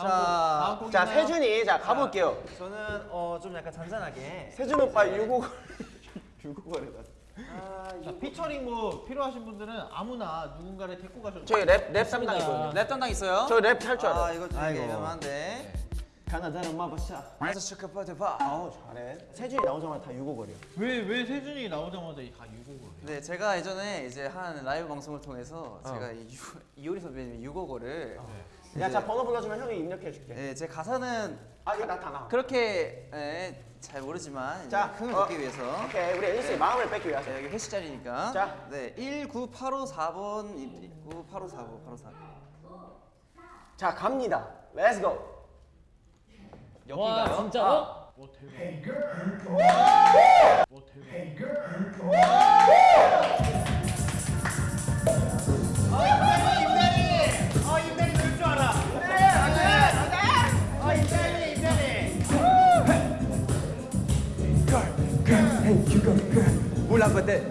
자, 곡 자? 세준이 자 가볼게요. 저는 어 좀 약간 잔잔하게. 세준 오빠 유곡 유곡거리다. 자, 피처링 뭐 필요하신 분들은 아무나 누군가를 데리고 가셔도 저희 랩 랩 담당 있거든요. 랩 담당 있어요? 저 랩 할줄아 알아요. 이거 좀 아이고. 위험한데. 가나다란 마법사. 아저 슈퍼파트 파. 아우 잘해. 세준이 나오자마자 다 유곡거려. 왜왜 세준이 나오자마자 다 유곡을 해요? 네, 제가 예전에 이제 한 라이브 방송을 통해서 제가 이 유, 이효리 선배님 유곡어를 야, 자 번호 불러주면 형이 입력해 줄게. 네, 제 가사는 아 이거 나타나. 그렇게 예, 잘 모르지만 자, 흥을 어. 돋기 위해서 오케이 우리 앨리스의 마음을 뺏기 위해서. 네, 여기 회식 자리니까 자. 네, 19854번 있고 8545 8545자 갑니다. Let's go. 여기가요? 와 진짜로? 와 대박 와 대박 울라버들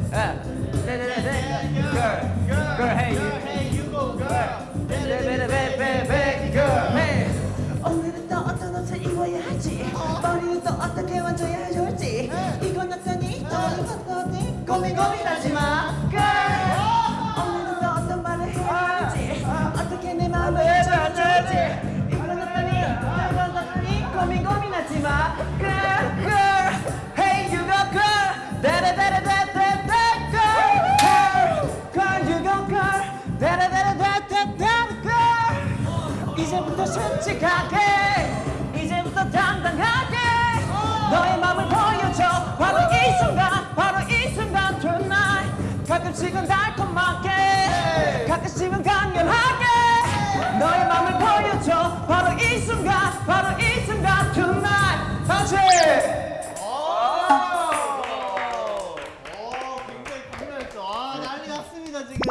네네네 girl girl hey you. Hey you go girl 베베베베베 girl hey 오늘은 또 어떤 옷을 입어야 할지 머리는 또 어떻게 만져야 좋을지 이건 어떠니 또 이건 어떠니 고민 고민하지 마 girl 오늘은 또 어떤 말을 해야 할지 어떻게 내 마음을 해줘야 좋을지 이건 어떠니 또 이건 어떠니 고민 고민하지 마 이제부터 솔직하게 이제부터 당당하게 너의 마음을 보여줘. 바로 이 순간 바로 이 순간 tonight. 가끔씩은 달콤하게 가끔씩은 강렬하게 너의 마음을 보여줘. 바로 이 순간 바로 이 순간 tonight. 다시. 오, 굉장히 강렬했죠. 아 난리 났습니다 지금.